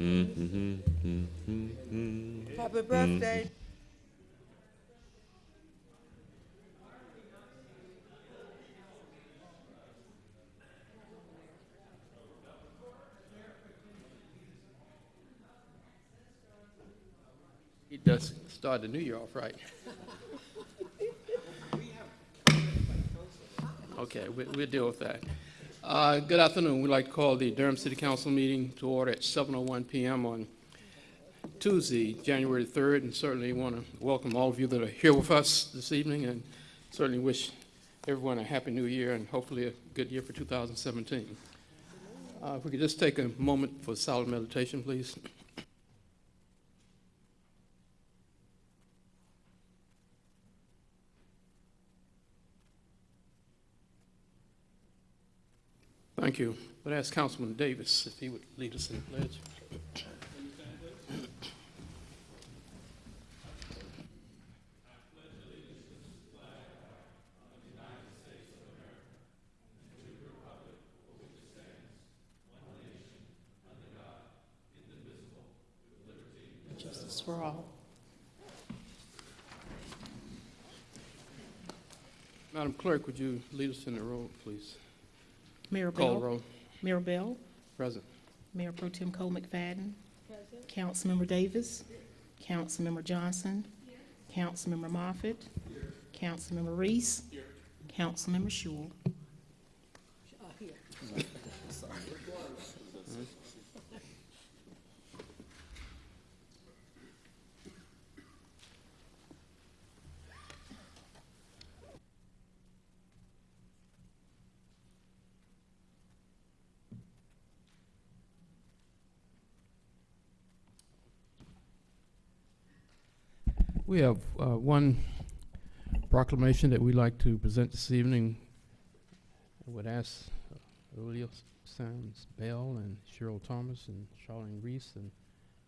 Happy birthday. He does start the new year off right. Okay, we, we'll deal with that. Uh, good afternoon. We'd like to call the Durham City Council meeting to order at 7:01 PM on Tuesday, January 3rd, and certainly want to welcome all of you that are here with us this evening, and certainly wish everyone a happy new year and hopefully a good year for 2017. Uh, if we could just take a moment for silent meditation, please. Thank you. But ask Councilman Davis if he would lead us in the pledge. Justice for all. Madam Clerk, would you lead us in the roll, please? Mayor Call the Bell. roll. Mayor Bell. Present. Mayor Pro Tem Cole McFadden. Councilmember Davis. Councilmember Johnson. Councilmember Moffitt. Councilmember Reece. Councilmember Schewel. We have uh, one proclamation that we'd like to present this evening. I would ask Julio Earlier Sands Bell and Cheryl Thomas and Charlene Reese and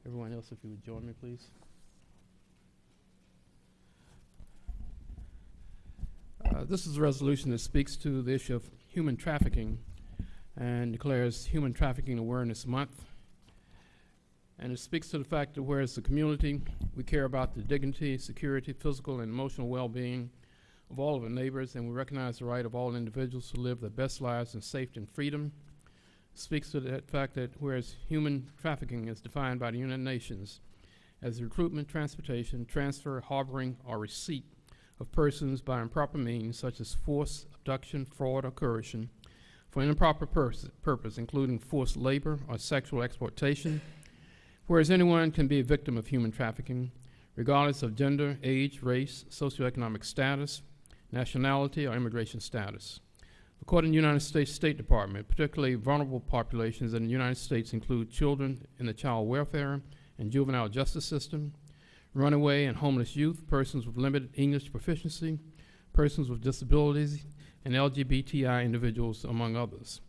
everyone else if you would join me, please. Uh, This is a resolution that speaks to the issue of human trafficking and declares Human Trafficking Awareness Month. And it speaks to the fact that whereas the community, we care about the dignity, security, physical, and emotional well-being of all of our neighbors, and we recognize the right of all individuals to live their best lives in safety and freedom. Speaks to the fact that whereas human trafficking is defined by the United Nations as the recruitment, transportation, transfer, harboring, or receipt of persons by improper means such as force, abduction, fraud, or coercion for an improper purpose, including forced labor or sexual exploitation, Whereas anyone can be a victim of human trafficking, regardless of gender, age, race, socioeconomic status, nationality, or immigration status. According to the United States State Department, particularly vulnerable populations in the United States include children in the child welfare and juvenile justice system, runaway and homeless youth, persons with limited English proficiency, persons with disabilities, and LGBTI individuals, among others.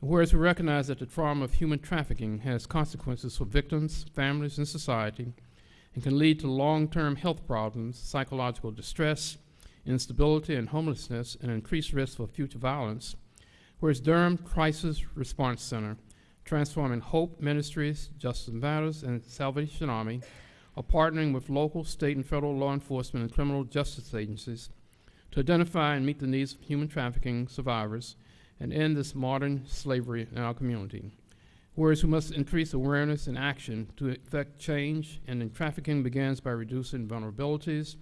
Whereas we recognize that the trauma of human trafficking has consequences for victims, families, and society, and can lead to long-term health problems, psychological distress, instability, and homelessness, and increased risk for future violence. Whereas Durham Crisis Response Center, Transforming Hope Ministries, Justice Matters, and Salvation Army are partnering with local, state, and federal law enforcement and criminal justice agencies to identify and meet the needs of human trafficking survivors and end this modern slavery in our community. Whereas we must increase awareness and action to effect change, and then trafficking begins by reducing vulnerabilities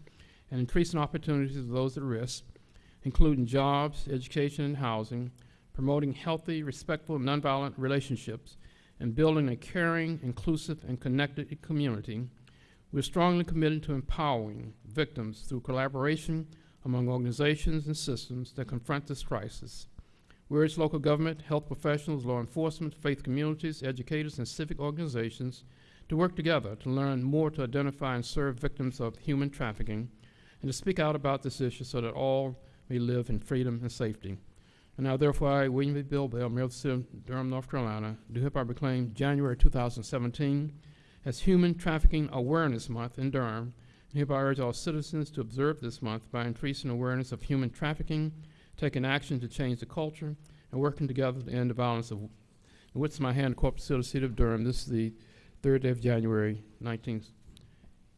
and increasing opportunities of those at risk, including jobs, education, and housing, promoting healthy, respectful, nonviolent relationships, and building a caring, inclusive, and connected community. We're strongly committed to empowering victims through collaboration among organizations and systems that confront this crisis. We urge local government, health professionals, law enforcement, faith communities, educators, and civic organizations to work together to learn more to identify and serve victims of human trafficking and to speak out about this issue so that all may live in freedom and safety. And now therefore I, William B. Bill Bell, Mayor of the City of Durham, North Carolina, do hereby proclaim January 2017 as Human Trafficking Awareness Month in Durham, and hereby urge all citizens to observe this month by increasing awareness of human trafficking, taking action to change the culture, and working together to end the violence of. And with my hand, Corporate City of Durham, this is the third day of January 19th,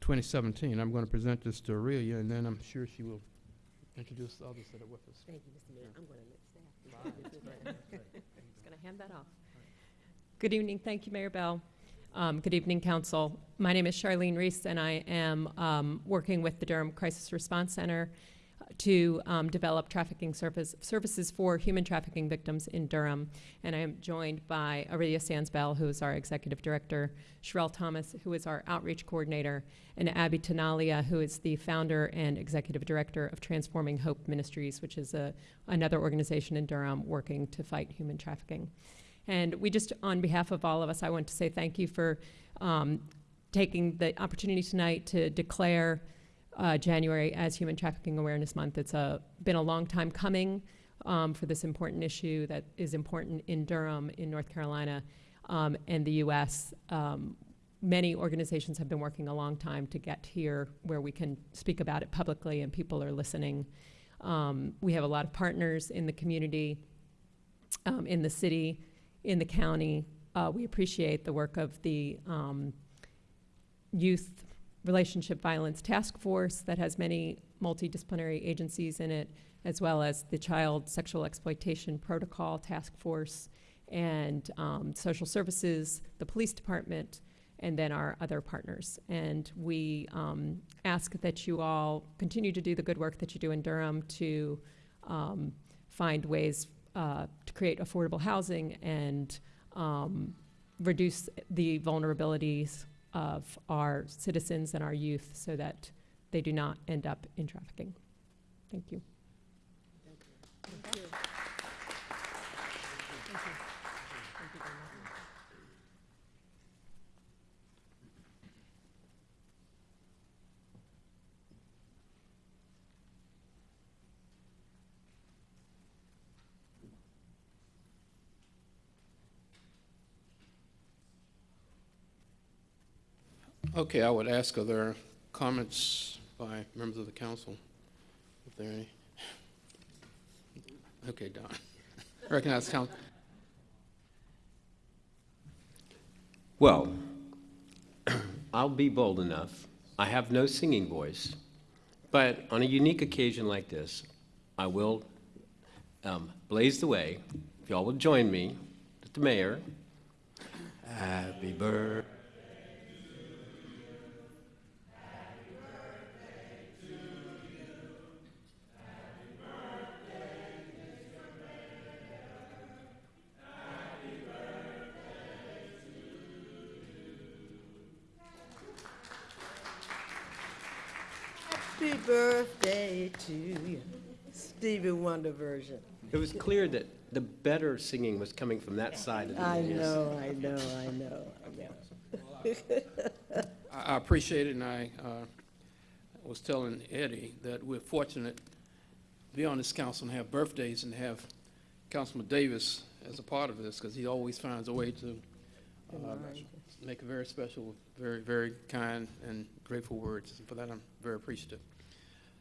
2017. I'm going to present this to Aurelia, and then I'm sure she will introduce the others that are with us. Thank you, Mr. Mayor. I'm going to let staff. Just going to hand that off. Good evening. Thank you, Mayor Bell. Um, Good evening, council. My name is Charlene Reese, and I am um, working with the Durham Crisis Response Center to um, develop trafficking service, services for human trafficking victims in Durham. And I am joined by Aurelia Sands Belle, who is our executive director, Sherelle Thomas, who is our outreach coordinator, and Abby Tenalia, who is the founder and executive director of Transforming Hope Ministries, which is a, another organization in Durham working to fight human trafficking. And we just, on behalf of all of us, I want to say thank you for um, taking the opportunity tonight to declare uh, January as Human Trafficking Awareness Month. It's a, been a long time coming um, for this important issue that is important in Durham, in North Carolina, um, and the U.S. Um, many organizations have been working a long time to get here where we can speak about it publicly and people are listening. Um, we have a lot of partners in the community, um, in the city, in the county. Uh, we appreciate the work of the um, Youth Relationship Violence Task Force that has many multidisciplinary agencies in it, as well as the Child Sexual Exploitation Protocol Task Force, and um, social services, the police department, and then our other partners. And we um, ask that you all continue to do the good work that you do in Durham to um, find ways uh, to create affordable housing and um, reduce the vulnerabilities of our citizens and our youth so that they do not end up in trafficking. Thank you. Okay, I would ask, are there comments by members of the council? If there are any? Okay, Don. Recognize council. Well, I'll be bold enough. I have no singing voice, but on a unique occasion like this, I will um, blaze the way. If y'all will join me, Mr. Mayor. Happy birthday. Birthday to you. Stevie Wonder version. It was clear that the better singing was coming from that side of the I dais. know, I know, I know, I know. I I appreciate it, and I uh, was telling Eddie that we're fortunate to be on this council and have birthdays and have Councilman Davis as a part of this, because he always finds a way to uh, make a very special, very, very kind and grateful words. And For that, I'm very appreciative.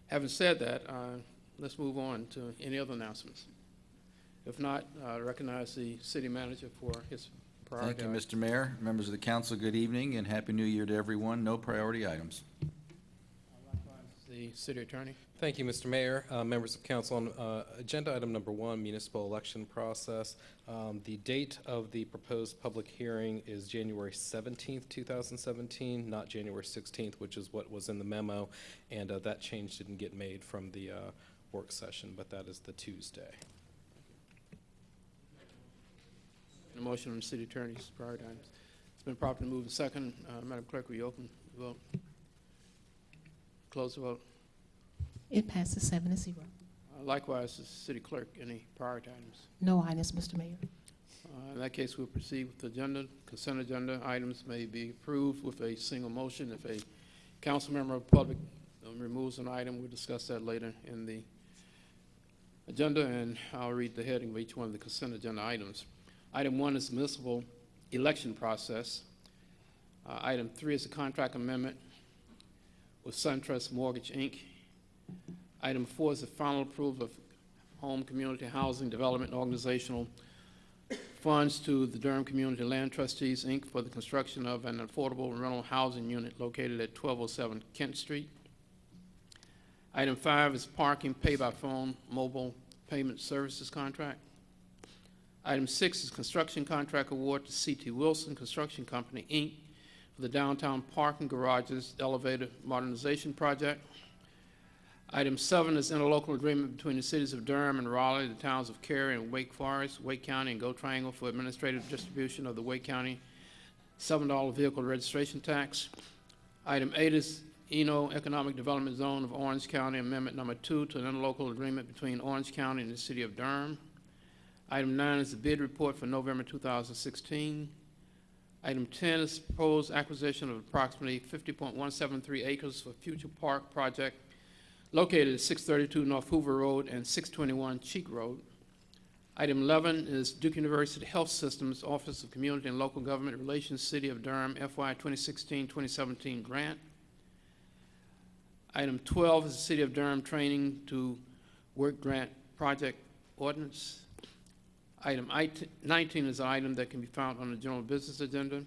Having said that, uh, let's move on to any other announcements. If not, I recognize the city manager for his priority. Thank you. Mr. Mayor. Members of the council, good evening and Happy New Year to everyone. No priority items. The city attorney. Thank you, Mr. Mayor, uh, members of council. On uh, agenda item number one, municipal election process. Um, The date of the proposed public hearing is January 17th, 2017, not January 16th, which is what was in the memo. And uh, that change didn't get made from the uh, work session, but that is the Tuesday. A motion on the city attorney's priority items. It's been properly moved and second. Uh, Madam Clerk, will you open the vote? Close the vote. It passes seven to zero. Uh, Likewise, the city clerk, any priority items? No items, Mr. Mayor. Uh, In that case, we'll proceed with the agenda. Consent agenda items may be approved with a single motion. If a council member of the public um, removes an item, we'll discuss that later in the agenda, and I'll read the heading of each one of the consent agenda items. Item one is municipal election process. Uh, Item three is a contract amendment with SunTrust Mortgage, Inc. Item four is the final approval of home community housing development organizational funds to the Durham Community Land Trustees, Inc. for the construction of an affordable rental housing unit located at 1207 Kent Street. Item five is parking pay-by-phone mobile payment services contract. Item six is construction contract award to C.T. Wilson Construction Company, Inc. for the downtown parking garages elevator modernization project. Item seven is interlocal agreement between the cities of Durham and Raleigh, the towns of Cary and Wake Forest, Wake County, and Go Triangle for administrative distribution of the Wake County seven dollar vehicle registration tax. Item eight is Eno Economic Development Zone of Orange County Amendment Number Two to an interlocal agreement between Orange County and the city of Durham. Item nine is the bid report for November two thousand sixteen. Item ten is proposed acquisition of approximately fifty point one seven three acres for future park project located at six thirty-two North Hoover Road and six twenty-one Cheek Road. Item eleven is Duke University Health Systems Office of Community and Local Government Relations, City of Durham FY 2016-2017 grant. Item twelve is the City of Durham Training to Work Grant Project Ordinance. Item nineteen is an item that can be found on the general business agenda.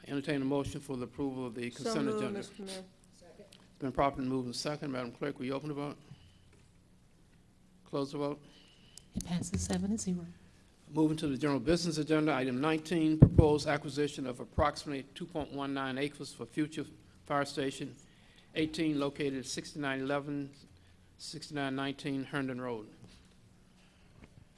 I entertain a motion for the approval of the So consent moved, agenda. Mr. Mayor. It's been properly moved and second. Madam Clerk, will you open the vote? Close the vote. It passes seven to zero. Moving to the general business agenda, item 19, proposed acquisition of approximately 2.19 acres for future fire station 18 located at 6911, 6919 Herndon Road.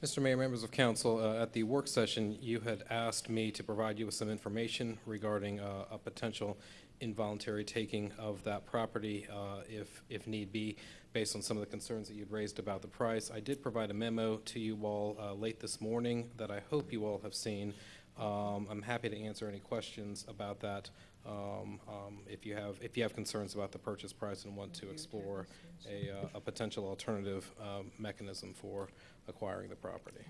Mr. Mayor, members of council, uh, at the work session, you had asked me to provide you with some information regarding uh, a potential involuntary taking of that property uh, if, if need be, based on some of the concerns that you'd raised about the price. I did provide a memo to you all uh, late this morning that I hope you all have seen. Um, I'm happy to answer any questions about that um, um, if you have, if you have concerns about the purchase price and want to explore a, uh, a potential alternative um, mechanism for acquiring the property.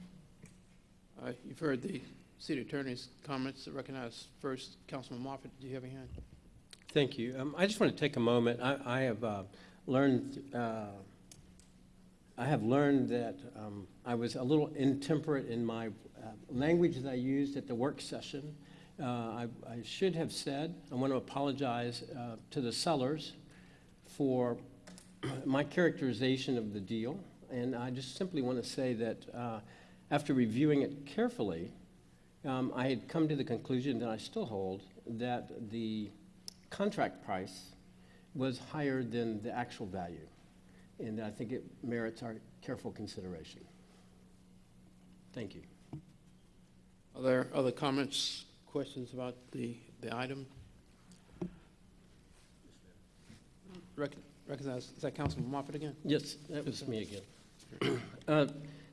Uh, You've heard the city attorney's comments. That recognize first, Councilman Moffitt, do you have a hand? Thank you. Um, I just want to take a moment. I, I have uh, learned, uh, I have learned that um, I was a little intemperate in my uh, language that I used at the work session. Uh, I, I should have said, I want to apologize uh, to the sellers for my characterization of the deal. And I just simply want to say that uh, after reviewing it carefully, um, I had come to the conclusion that I still hold that the contract price was higher than the actual value. And I think it merits our careful consideration. Thank you. Are there other comments, questions about the, the item? Rec- Recognize, is that Councilman Moffitt again? Yes, that was me again. Uh,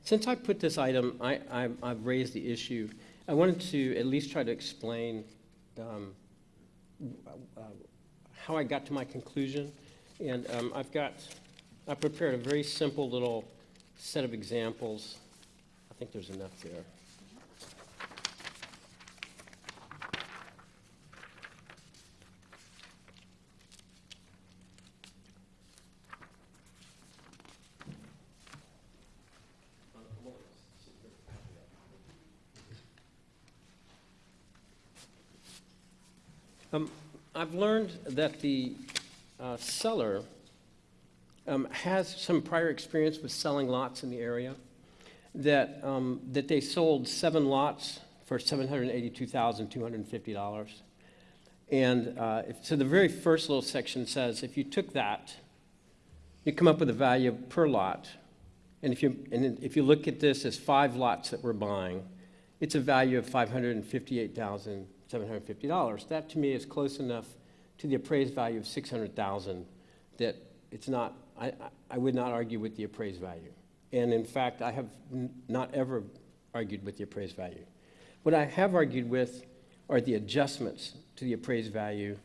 Since I put this item, I, I've raised the issue, I wanted to at least try to explain um, uh, how I got to my conclusion. And um, I've got, I prepared a very simple little set of examples. I think there's enough there. Um, I've learned that the uh, seller um, has some prior experience with selling lots in the area, that, um, that they sold seven lots for $782,250. And uh, if- so the very first little section says, if you took that, you come up with a value per lot, and if you, and if you look at this as five lots that we're buying, it's a value of $558,750. That, to me, is close enough to the appraised value of 600,000 that it's not, I, I- would not argue with the appraised value. And in fact, I have not ever argued with the appraised value. What I have argued with are the adjustments to the appraised value.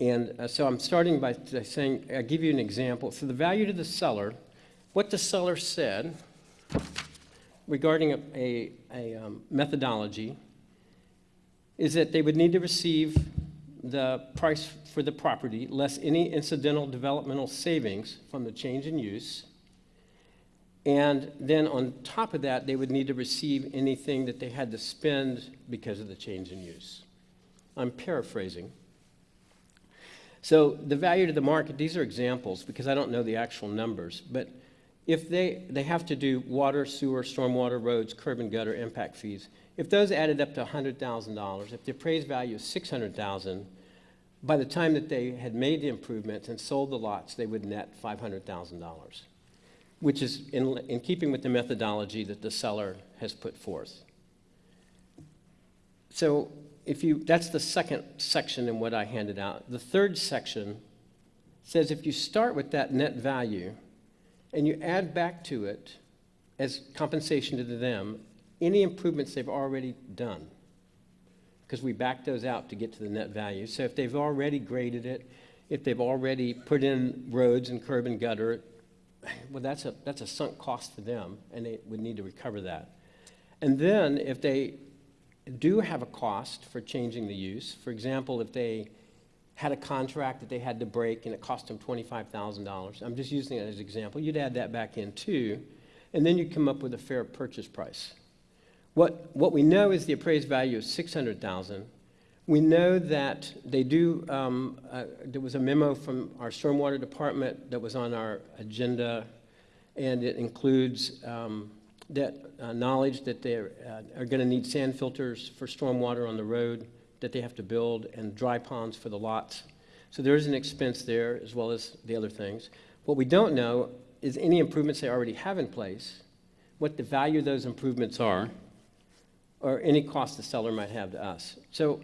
And uh, so I'm starting by by saying, I'll give you an example. So the value to the seller, what the seller said regarding a, a, a um, methodology is that they would need to receive the price for the property less any incidental developmental savings from the change in use. And then on top of that, they would need to receive anything that they had to spend because of the change in use. I'm paraphrasing. So the value to the market, these are examples because I don't know the actual numbers, but if they, they have to do water, sewer, stormwater, roads, curb and gutter impact fees, if those added up to $100,000, if the appraised value is 600,000, by the time that they had made the improvements and sold the lots, they would net $500,000, which is in, in keeping with the methodology that the seller has put forth. So if you, that's the second section in what I handed out. The third section says if you start with that net value and you add back to it as compensation to them, any improvements they've already done, because we back those out to get to the net value. So if they've already graded it, if they've already put in roads and curb and gutter, well, that's a, that's a sunk cost for them, and they would need to recover that. And then if they do have a cost for changing the use, for example, if they had a contract that they had to break and it cost them $25,000, I'm just using it as an example, you'd add that back in too, and then you'd come up with a fair purchase price. What, what we know is the appraised value is 600,000. We know that they do, um, uh, there was a memo from our stormwater department that was on our agenda, and it includes um, that uh, knowledge that they uh, are going to need sand filters for stormwater on the road that they have to build and dry ponds for the lots. So there is an expense there as well as the other things. What we don't know is any improvements they already have in place, what the value of those improvements are, or any cost the seller might have to us. So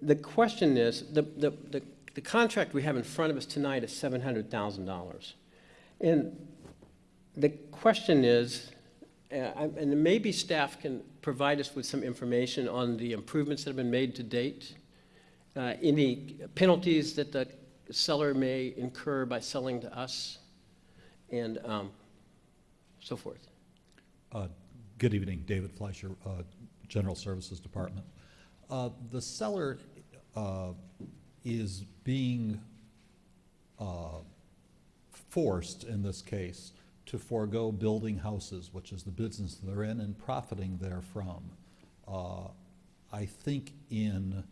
the question is, the, the, the, the contract we have in front of us tonight is $700,000. And the question is, uh, and maybe staff can provide us with some information on the improvements that have been made to date, uh, any penalties that the seller may incur by selling to us, and um, so forth. Uh, Good evening, David Fleischer, uh, General Services Department. Uh, The seller uh, is being uh, forced, in this case, to forego building houses, which is the business they're in, and profiting therefrom. Uh, I think in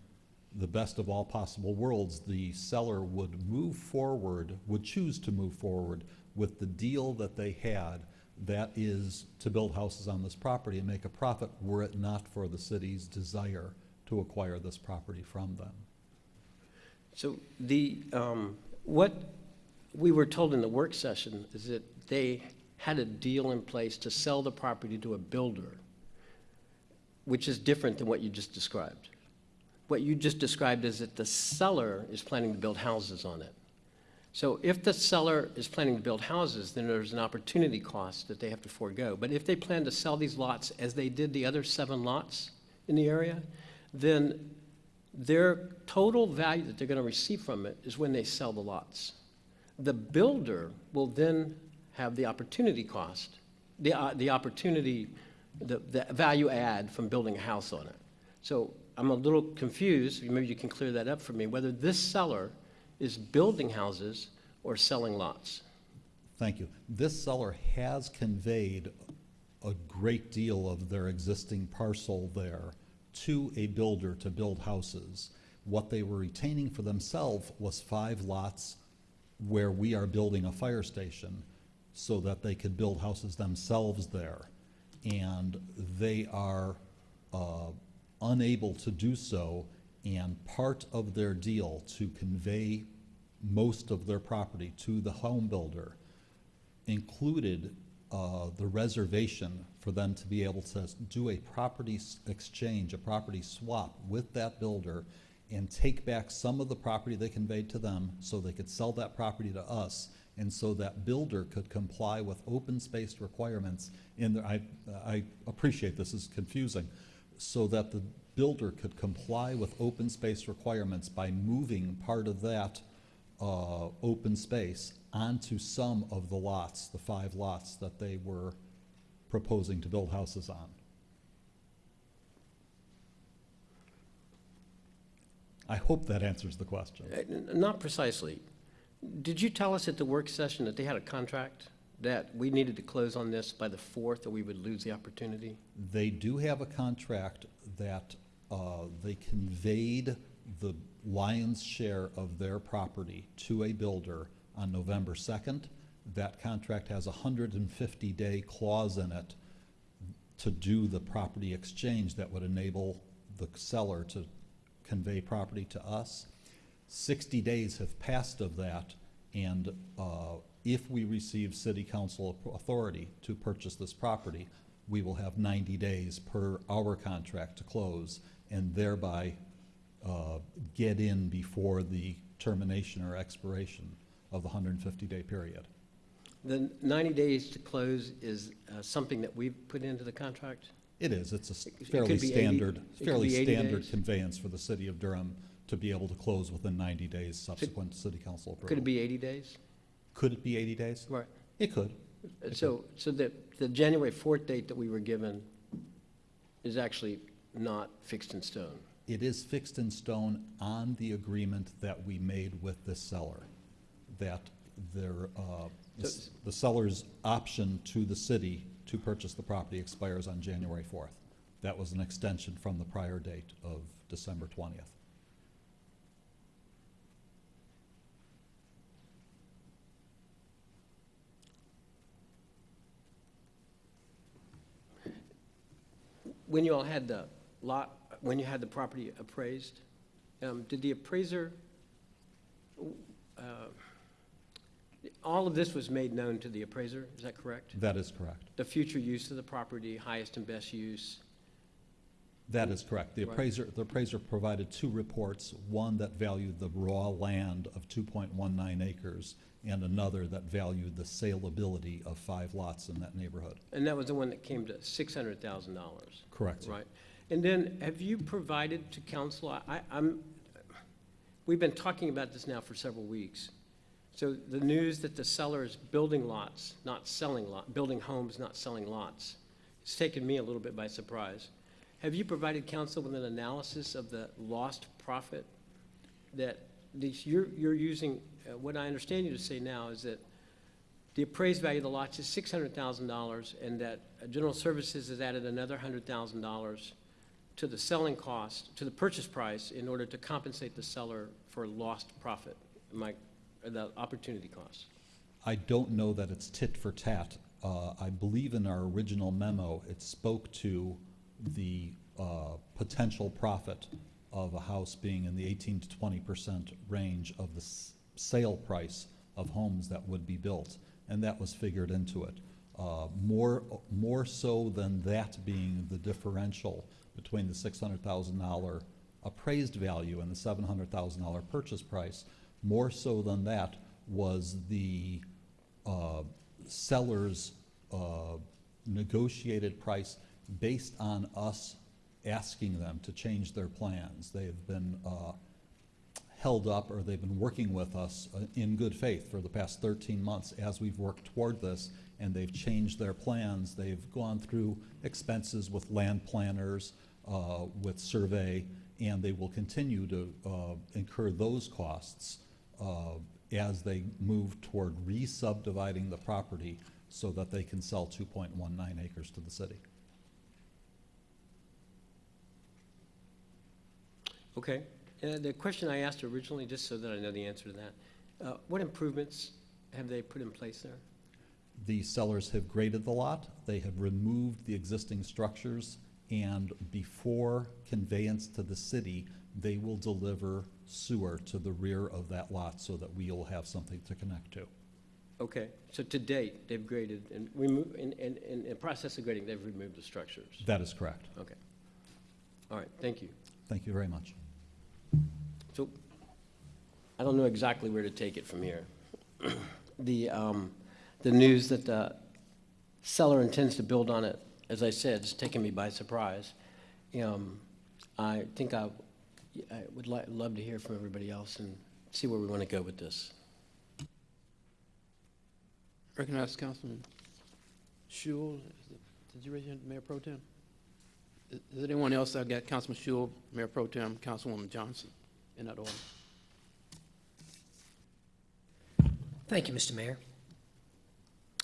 the best of all possible worlds, the seller would move forward, would choose to move forward with the deal that they had, that is to build houses on this property and make a profit, were it not for the city's desire to acquire this property from them. So the, um, what we were told in the work session is that they had a deal in place to sell the property to a builder, which is different than what you just described. What you just described is that the seller is planning to build houses on it. So if the seller is planning to build houses, then there's an opportunity cost that they have to forego. But if they plan to sell these lots as they did the other seven lots in the area, then their total value that they're going to receive from it is when they sell the lots. The builder will then have the opportunity cost, the, uh, the opportunity, the, the value add from building a house on it. So I'm a little confused, maybe you can clear that up for me, whether this seller is building houses or selling lots. Thank you. This seller has conveyed a great deal of their existing parcel there to a builder to build houses. What they were retaining for themselves was five lots where we are building a fire station so that they could build houses themselves there. And they are uh, unable to do so, and part of their deal to convey most of their property to the home builder included uh, the reservation for them to be able to do a property exchange, a property swap with that builder and take back some of the property they conveyed to them so they could sell that property to us and so that builder could comply with open space requirements in the, I, I appreciate this is confusing, so that the builder could comply with open space requirements by moving part of that uh, open space onto some of the lots, the five lots that they were proposing to build houses on. I hope that answers the question. Uh, Not precisely. Did you tell us at the work session that they had a contract that we needed to close on this by the 4th, or we would lose the opportunity? They do have a contract that uh, they conveyed the lion's share of their property to a builder on November 2nd. That contract has a 150-day clause in it to do the property exchange that would enable the seller to convey property to us. 60 days have passed of that, and uh, if we receive city council authority to purchase this property, we will have 90 days per our contract to close, and thereby uh, get in before the termination or expiration of the 150-day period. The 90 days to close is uh, something that we've put into the contract? It is, it's a fairly be 80 standard, fairly standard days? conveyance for the city of Durham to be able to close within 90 days subsequent to city council approval. Could it be 80 days? Could it be 80 days? Right. It could. So, so the, the January 4th date that we were given is actually not fixed in stone? It is fixed in stone on the agreement that we made with the seller, that their, uh, the So- the seller's option to the city to purchase the property expires on January 4th. That was an extension from the prior date of December 20th. When you all had the lot, when you had the property appraised, um, did the appraiser, uh, all of this was made known to the appraiser, is that correct? That is correct. The future use of the property, highest and best use? That is correct. The appraiser, the appraiser provided two reports, one that valued the raw land of 2.19 acres, and another that valued the saleability of five lots in that neighborhood. And that was the one that came to $600,000? Correct. Right. And then, have you provided to council, I, I'm, we've been talking about this now for several weeks. So the news that the seller is building lots, not selling lot, building homes, not selling lots, it's taken me a little bit by surprise. Have you provided council with an analysis of the lost profit that these, you're, you're using, uh, what I understand you to say now is that the appraised value of the lots is six hundred thousand dollars, and that General Services has added another hundred thousand dollars to the selling cost, to the purchase price, in order to compensate the seller for lost profit, my, the opportunity cost. I don't know that it's tit for tat. Uh, I believe in our original memo, it spoke to the uh, potential profit of a house being in the 18 to 20 percent range of the sale price of homes that would be built, and that was figured into it. Uh, More, more so than that being the differential between the $600,000 appraised value and the $700,000 purchase price, more so than that was the uh, seller's uh, negotiated price based on us asking them to change their plans. They've been uh, held up, or they've been working with us uh, in good faith for the past 13 months as we've worked toward this, and they've changed their plans. They've gone through expenses with land planners, uh, with survey, and they will continue to uh, incur those costs uh, as they move toward re-subdividing the property so that they can sell 2.19 acres to the city. Okay. Uh, the question I asked originally, just so that I know the answer to that, uh, what improvements have they put in place there? The sellers have graded the lot, they have removed the existing structures, and before conveyance to the city, they will deliver sewer to the rear of that lot so that we'll have something to connect to. Okay, so to date, they've graded, and remove, in, in, in the process of grading, they've removed the structures? That is correct. Okay. All right, thank you. Thank you very much. So, I don't know exactly where to take it from here. The, um, the news that the seller intends to build on it, as I said, has taken me by surprise. Um, I think I, I would li- love to hear from everybody else and see where we want to go with this. Recognize Councilman Schewel. Is Did you raise your hand, Mayor Pro Tem? Is is there anyone else? I've got Councilman Schewel, Mayor Pro Tem, Councilwoman Johnson, in that order. Thank you, Mr. Mayor.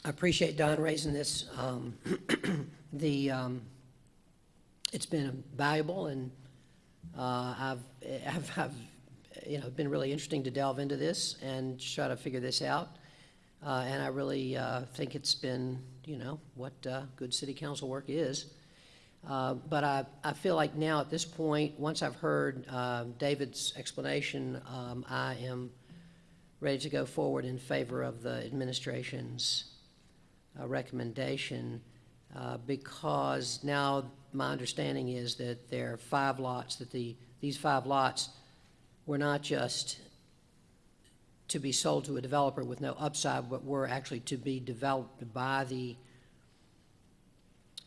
I appreciate Don raising this. Um, The, um, it's been valuable, and uh, I've, I've, I've, you know, been really interesting to delve into this and try to figure this out. Uh, And I really uh, think it's been, you know, what uh, good city council work is. Uh, But I, I feel like now at this point, once I've heard uh, David's explanation, um, I am ready to go forward in favor of the administration's uh, recommendation, uh, because now my understanding is that there are five lots, that the, these five lots were not just to be sold to a developer with no upside, but were actually to be developed by the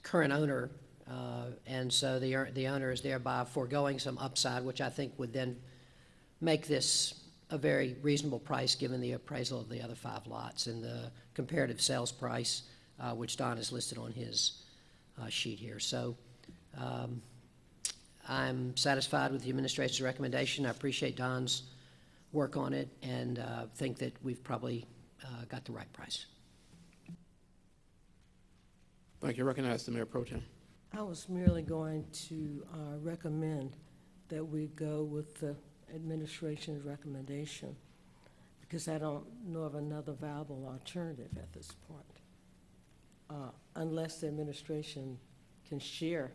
current owner. Uh, And so the, the owner is thereby foregoing some upside, which I think would then make this a very reasonable price, given the appraisal of the other five lots and the comparative sales price, uh, which Don has listed on his uh, sheet here. So um, I'm satisfied with the administration's recommendation. I appreciate Don's work on it and uh, think that we've probably uh, got the right price. Thank you. Recognize the Mayor Pro Tem. I was merely going to uh, recommend that we go with the administration's recommendation, because I don't know of another viable alternative at this point, Uh, unless the administration can share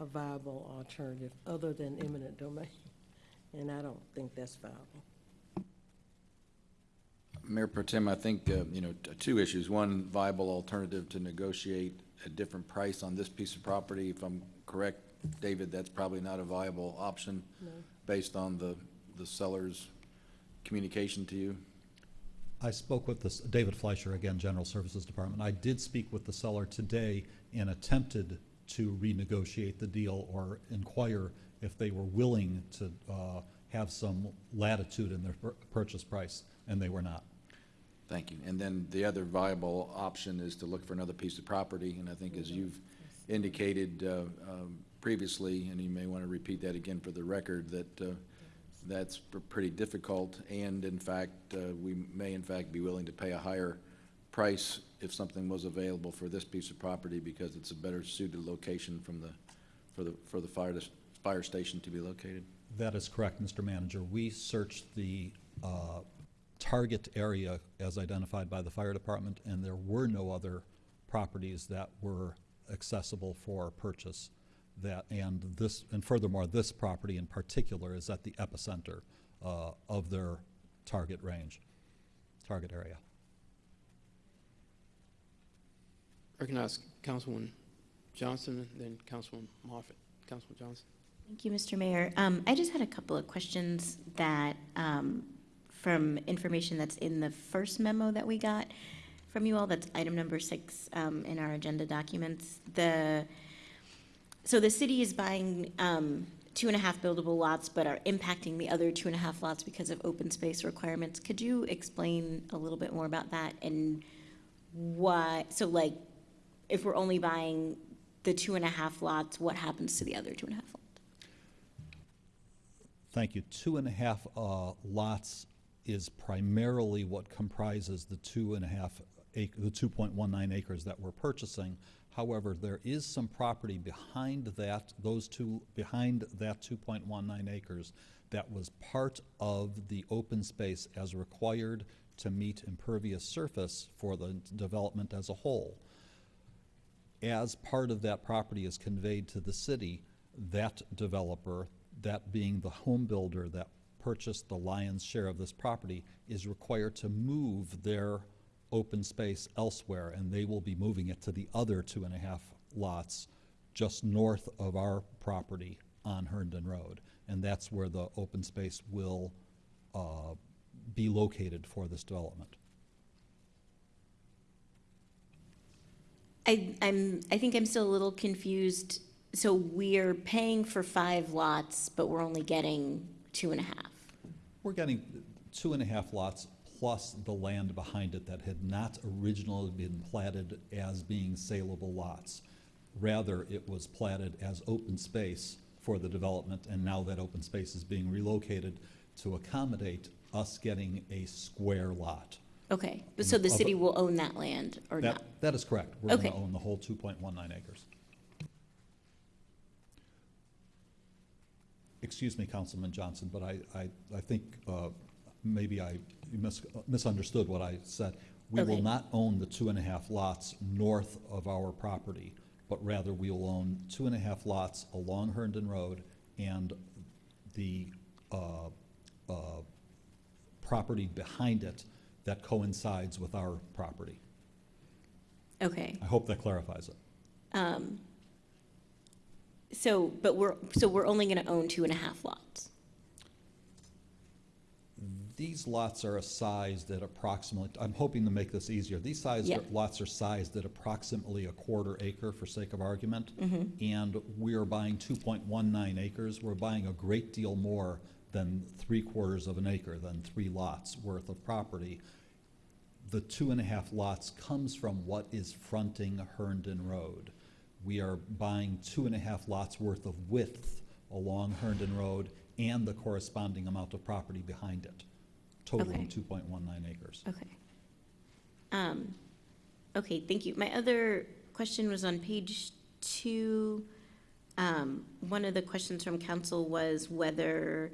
a viable alternative other than eminent domain, and I don't think that's viable. Mayor Pro Tem, I think, uh, you know, two issues. One, viable alternative to negotiate a different price on this piece of property. If I'm correct, David, that's probably not a viable option based on the, the seller's communication to you. I spoke with this, David Fleischer, again, General Services Department. I did speak with the seller today and attempted to renegotiate the deal or inquire if they were willing to uh, have some latitude in their pur- purchase price, and they were not. Thank you. And then the other viable option is to look for another piece of property, and I think as you've indicated uh, um, previously, and you may want to repeat that again for the record, that uh, that's pr- pretty difficult, and in fact, uh, we may in fact be willing to pay a higher price if something was available for this piece of property because it's a better suited location from the, for the, for the fire, fire station to be located. That is correct, Mr. Manager. We searched the uh, target area as identified by the fire department, and there were no other properties that were accessible for purchase. That, and this, and furthermore, this property in particular is at the epicenter uh, of their target range, target area. Recognize Councilwoman Johnson, and then Councilwoman Moffitt. Councilwoman Johnson. Thank you, Mr. Mayor. Um, I just had a couple of questions that, um, from information that's in the first memo that we got from you all, that's item number six, um, in our agenda documents. The, so the city is buying, um, two and a half buildable lots, but are impacting the other two and a half lots because of open space requirements. Could you explain a little bit more about that and why, so like, if we're only buying the two and a half lots, what happens to the other two and a half lots? Thank you. Two and a half uh, lots is primarily what comprises the two and a half the two point one nine acres that we're purchasing. However, there is some property behind that, those two, behind that two point one nine acres that was part of the open space as required to meet impervious surface for the development as a whole as part of that property is conveyed to the city, that developer, that being the home builder that purchased the lion's share of this property, is required to move their open space elsewhere, and they will be moving it to the other two and a half lots just north of our property on Herndon Road. And that's where the open space will uh, be located for this development. I, I'm, I think I'm still a little confused. So we're paying for five lots, but we're only getting two and a half. We're getting two and a half lots plus the land behind it that had not originally been platted as being saleable lots. Rather, it was platted as open space for the development, and now that open space is being relocated to accommodate us getting a square lot Okay, but so the city will own that land or not? That, that is correct. We're going to Okay. own the whole 2.19 acres. Excuse me, Councilman Johnson, but I, I, I think uh, maybe I mis- misunderstood what I said. We will not own the two and a half lots north of our property, but rather we will own two and a half lots along Herndon Road and the uh, uh, property behind it that coincides with our property. Okay. I hope that clarifies it. Um, So, but we're, so we're only going to own two and a half lots? These lots are a size that approximately, I'm hoping to make this easier. These size, Yeah. lots are sized at approximately a quarter acre for sake of argument. Mm-hmm. And we are buying two point one nine acres. We're buying a great deal more than three quarters of an acre, than three lots worth of property. The two and a half lots comes from what is fronting Herndon Road. We are buying two and a half lots worth of width along Herndon Road and the corresponding amount of property behind it, totaling Okay. two point one nine acres. Okay. Um, okay, thank you. My other question was on page two. Um, one of the questions from council was whether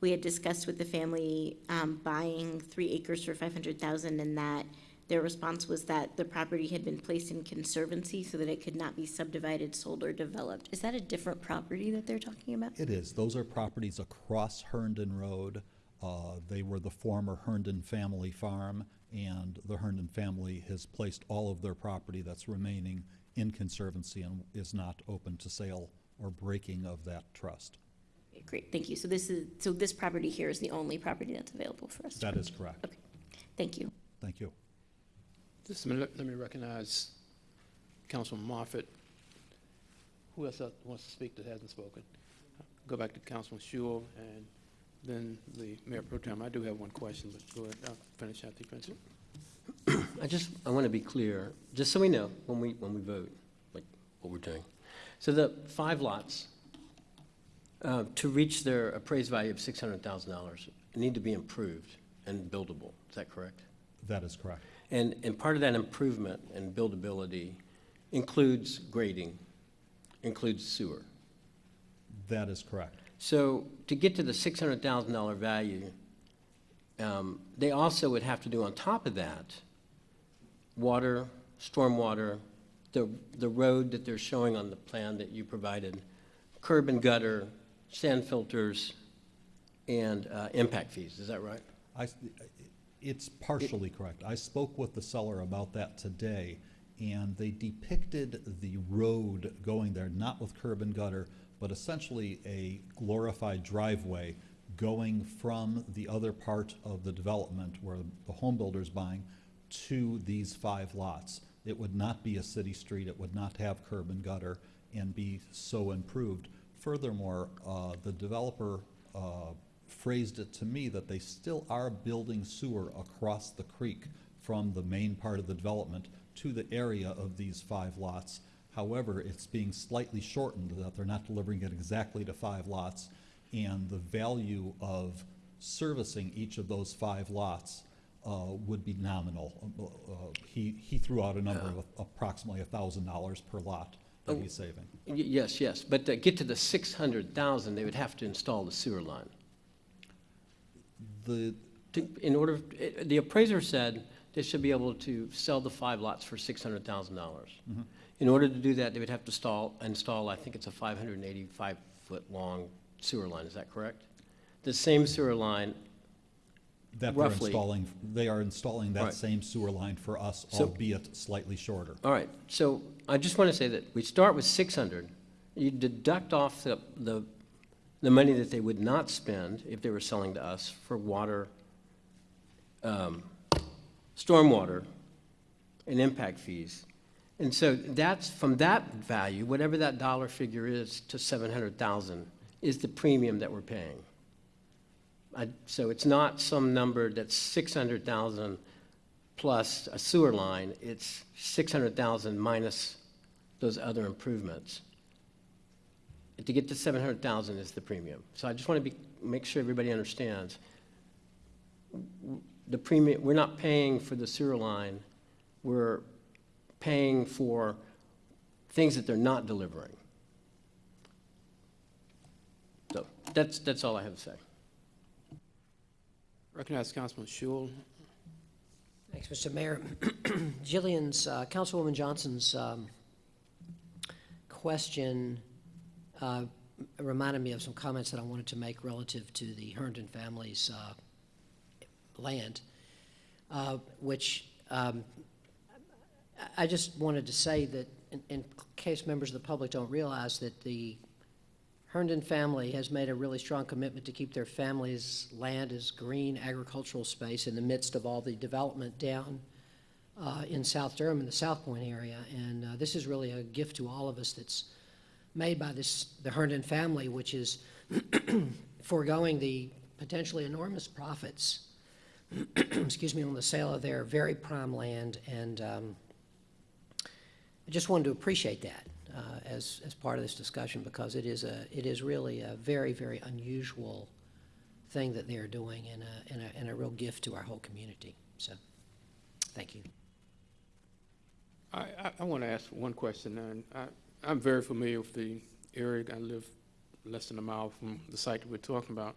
we had discussed with the family, um, buying three acres for five hundred thousand and that their response was that the property had been placed in conservancy so that it could not be subdivided, sold, or developed. Is that a different property that they're talking about? It is. Those are properties across Herndon Road. Uh, They were the former Herndon family farm, and the Herndon family has placed all of their property that's remaining in conservancy and is not open to sale or breaking of that trust. Okay, Great, thank you. So this is, so this property here is the only property that's available for us? That is correct. Okay, thank you. Thank you. Just a minute, let me recognize Councilman Moffitt. Who else wants to speak that hasn't spoken? Go back to Councilman Schewel and then the Mayor Pro Tem. I do have one question, but go ahead, I'll finish out the finish. I just, I want to be clear, just so we know when we, when we vote, like what we're doing. So the five lots, uh, to reach their appraised value of $600,000, need to be improved and buildable. Is that correct? That is correct. And, and part of that improvement and buildability includes grading, includes sewer. That is correct. So to get to the $600,000 value, um, they also would have to do on top of that, water, stormwater, the, the road that they're showing on the plan that you provided, curb and gutter, sand filters, and uh, impact fees. Is that right? I, it's partially correct. I spoke with the seller about that today, and they depicted the road going there, not with curb and gutter, but essentially a glorified driveway going from the other part of the development where the home builder's buying to these five lots. It would not be a city street, it would not have curb and gutter and be so improved. Furthermore, uh, the developer uh, phrased it to me that they still are building sewer across the creek from the main part of the development to the area of these five lots. However, it's being slightly shortened, that they're not delivering it exactly to five lots, and the value of servicing each of those five lots uh, would be nominal. Uh, uh, He, he threw out a number of approximately thousand dollars per lot that he's saving. Y- Yes, yes, but to get to the 600,000, they would have to install the sewer line. The, To- In order, eh, the appraiser said they should be able to sell the five lots for $600,000. In order to do that, they would have to install, install, I think it's a 585-foot-long sewer line, is that correct? The same sewer line, that they're Roughly. installing, they are installing that Right. same sewer line for us, So- albeit slightly shorter. all right, so I just want to say that we start with 600, you deduct off the, the, the money that they would not spend if they were selling to us for water, um, stormwater, and impact fees. And so that's, from that value, whatever that dollar figure is to 700,000 is the premium that we're paying. I, so it's not some number that's 600,000 plus a sewer line, it's 600,000 minus those other improvements. To get to 700,000 is the premium. So I just want to be, make sure everybody understands. the premium, we're not paying for the sewer line. We're paying for things that they're not delivering. So that's, that's all I have to say. Recognize Councilman Schewel. Thanks, Mr. Mayor. Jillian's, uh, Councilwoman Johnson's um, question uh, reminded me of some comments that I wanted to make relative to the Herndon family's uh, land, uh, which um, I just wanted to say that in- in case members of the public don't realize that the Herndon family has made a really strong commitment to keep their family's land as green agricultural space in the midst of all the development down uh, in South Durham, in the South Point area. And uh, this is really a gift to all of us that's made by this, the Herndon family, which is foregoing the potentially enormous profits, excuse me, on the sale of their very prime land. And um, I just wanted to appreciate that uh, as, as part of this discussion because it is a, it is really a very, very unusual thing that they're doing and a, and a, and a real gift to our whole community. So, thank you. I, I, want to ask one question, and I'm very familiar with the area. I live less than a mile from the site that we're talking about,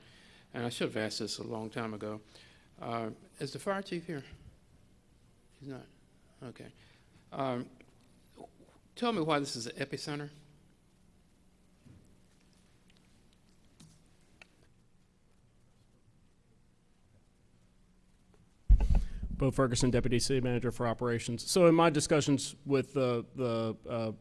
and I should have asked this a long time ago. Uh, is the fire chief here? He's not. Okay. Um, tell me why this is an epicenter. Bo Ferguson, Deputy City Manager for Operations. So in my discussions with the, the uh,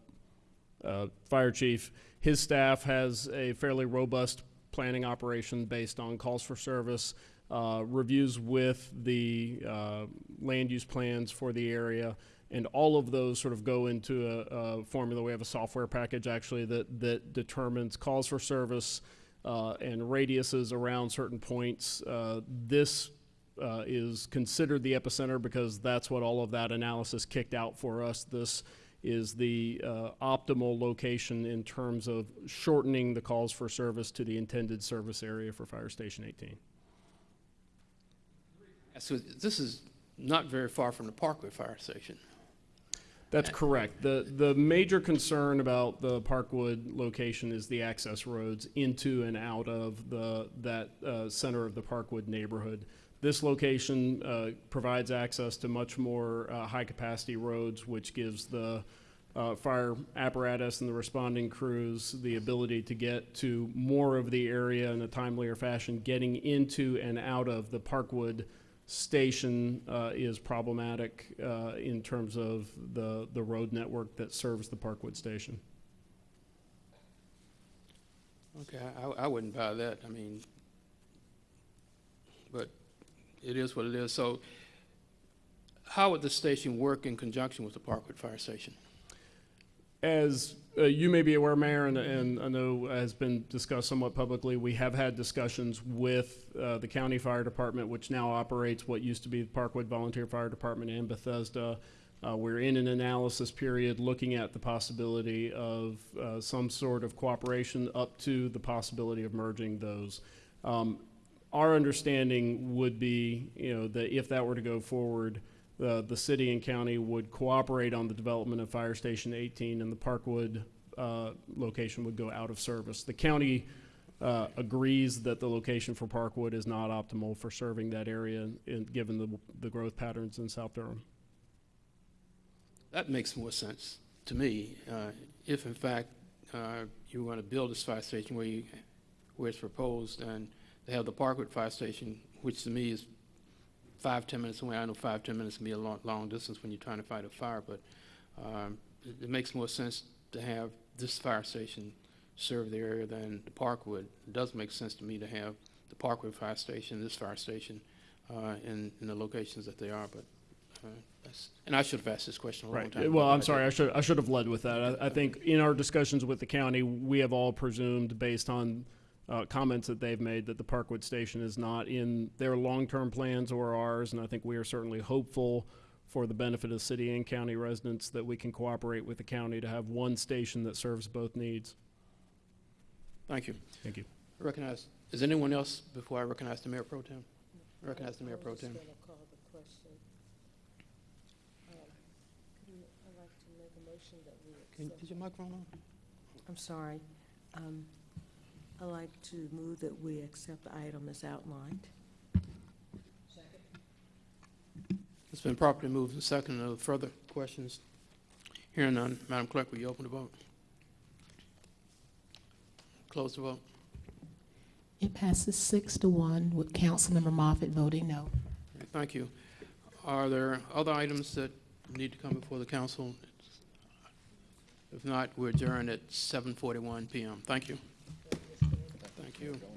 uh, fire chief, his staff has a fairly robust planning operation based on calls for service, uh, reviews with the uh, land use plans for the area, and all of those sort of go into a, a formula. We have a software package actually that, that determines calls for service uh, and radiuses around certain points. Uh, this uh, is considered the epicenter because that's what all of that analysis kicked out for us. This is the uh, optimal location in terms of shortening the calls for service to the intended service area for Fire Station 18. So this is not very far from the Parkwood Fire Station. That's correct. The, the major concern about the Parkwood location is the access roads into and out of the, that uh, center of the Parkwood neighborhood. This location uh, provides access to much more uh, high-capacity roads, which gives the uh, fire apparatus and the responding crews the ability to get to more of the area in a timelier fashion. Getting into and out of the Parkwood station uh, is problematic uh, in terms of the, the road network that serves the Parkwood station. Okay, I, I wouldn't buy that, I mean, but it is what it is. So how would the station work in conjunction with the Parkwood Fire Station? As uh, you may be aware, Mayor, and, and I know has been discussed somewhat publicly, we have had discussions with uh, the county fire department, which now operates what used to be the Parkwood Volunteer Fire Department in Bethesda. Uh, we're in an analysis period looking at the possibility of uh, some sort of cooperation up to the possibility of merging those. Um, our understanding would be, you know, that if that were to go forward, the, the city and county would cooperate on the development of Fire Station 18 and the Parkwood uh, location would go out of service. The county uh, agrees that the location for Parkwood is not optimal for serving that area, in, given the, the growth patterns in South Durham. That makes more sense to me, uh, if in fact, uh, you want to build this fire station where you, where it's proposed, and to have the Parkwood Fire Station, which to me is five, ten minutes away. I know five, ten minutes can be a long, long distance when you're trying to fight a fire, but um, it, it makes more sense to have this fire station serve the area than the Parkwood. It does make sense to me to have the Parkwood Fire Station, this fire station, uh, in, in the locations that they are, but, uh, and I should have asked this question a long Right. time. Well, I'm I sorry, I should, I should have led with that. I, I think in our discussions with the county, we have all presumed, based on uh, comments that they've made, that the Parkwood Station is not in their long-term plans or ours, and I think we are certainly hopeful for the benefit of city and county residents that we can cooperate with the county to have one station that serves both needs. Thank you. Thank you. I Recognize, is anyone else, before I recognize the Mayor Pro Tem? Recognize the Mayor Pro Tem. I was gonna question. Could you- I'd like to make a motion that we Can, is your microphone on? I'm sorry. Um, I'd like to move that we accept the item as outlined. It's been properly moved and seconded. Are there further questions? Hearing none, Madam Clerk, will you open the vote? Close the vote. It passes six to one with Councilmember Moffitt voting no. Thank you. Are there other items that need to come before the council? If not, we're adjourned at 7:41 PM. Thank you. Thank you.